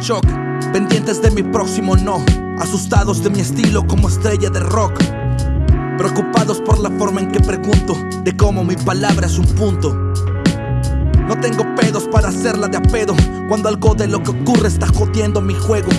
shock, pendientes de mi próximo no, asustados de mi estilo como estrella de rock. Preocupados por la forma en que pregunto de cómo mi palabra es un punto. No tengo pedos para hacerla de a pedo cuando algo de lo que ocurre está jodiendo mi juego.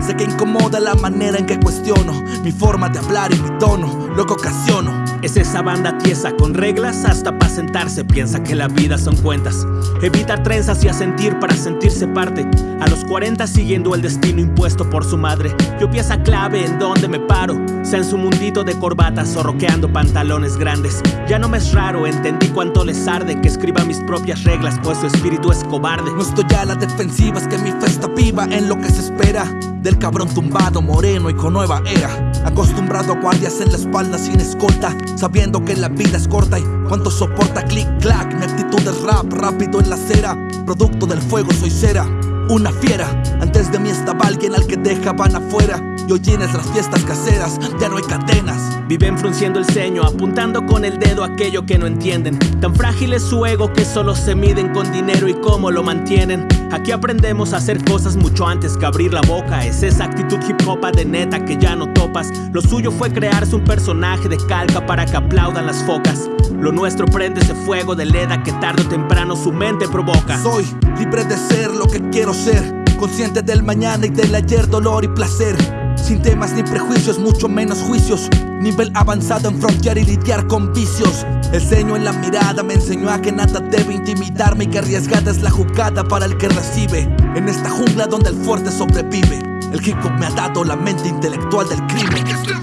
Sé que incomoda la manera en que cuestiono mi forma de hablar y mi tono, lo que ocasiono. Es esa banda tiesa con reglas hasta para sentarse. Piensa que la vida son cuentas. Evita trenzas y a sentir para sentirse parte. A los 40 siguiendo el destino impuesto por su madre. Yo pieza clave en donde me paro. Sea en su mundito de corbatas o roqueando pantalones grandes. Ya no me es raro, entendí cuánto les arde que escriba mis propias reglas, pues su espíritu es cobarde. No estoy a la defensiva, es que mi fe está viva en lo que se espera. Del cabrón tumbado, moreno y con nueva era. Acostumbrado a guardias en la espalda sin escolta Sabiendo que la vida es corta y cuánto soporta click clack Mi actitud es rap, rápido en la acera Producto del fuego soy cera una fiera. Antes de mí estaba alguien al que dejaban afuera. Y hoy tienes las fiestas caseras, ya no hay cadenas. Viven frunciendo el ceño, apuntando con el dedo aquello que no entienden. Tan frágil es su ego que solo se miden con dinero y cómo lo mantienen. Aquí aprendemos a hacer cosas mucho antes que abrir la boca. Es esa actitud hip hop de neta que ya no topas. Lo suyo fue crearse un personaje de calca para que aplaudan las focas. Lo nuestro prende ese fuego de leda que tarde o temprano su mente provoca. Soy libre de ser lo que quiero ser, consciente del mañana y del ayer, dolor y placer. Sin temas ni prejuicios, mucho menos juicios. Nivel avanzado en frontear y lidiar con vicios. El ceño en la mirada me enseñó a que nada debe intimidarme y que arriesgada es la jugada para el que recibe. En esta jungla donde el fuerte sobrevive, el hip hop me ha dado la mente intelectual del crimen.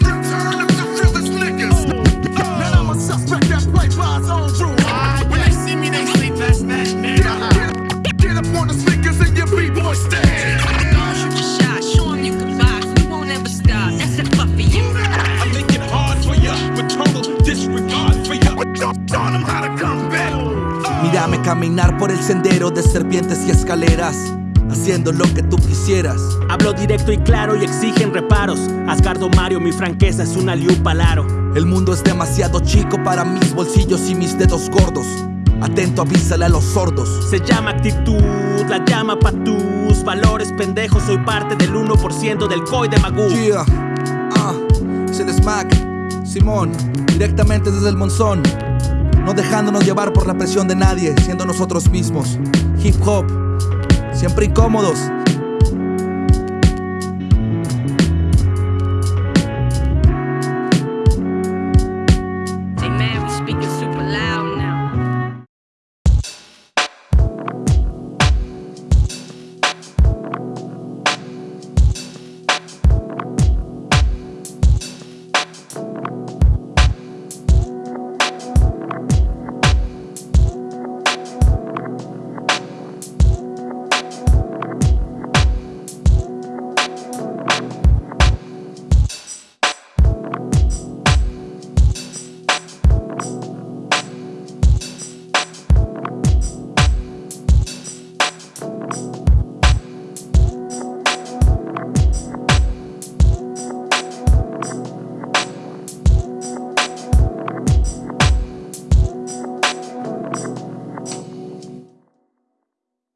Caminar por el sendero de serpientes y escaleras haciendo lo que tú quisieras. Hablo directo y claro y exigen reparos. Asgardo Mario, mi franqueza es una liupalaro. El mundo es demasiado chico para mis bolsillos y mis dedos gordos. Atento, avísale a los sordos. Se llama actitud, la llama pa' tus valores pendejos. Soy parte del 1% del COI de Magoo. Yeah, ah, es el smack. Simón, directamente desde el monzón. No dejándonos llevar por la presión de nadie, siendo nosotros mismos. Hip hop, siempre incómodos,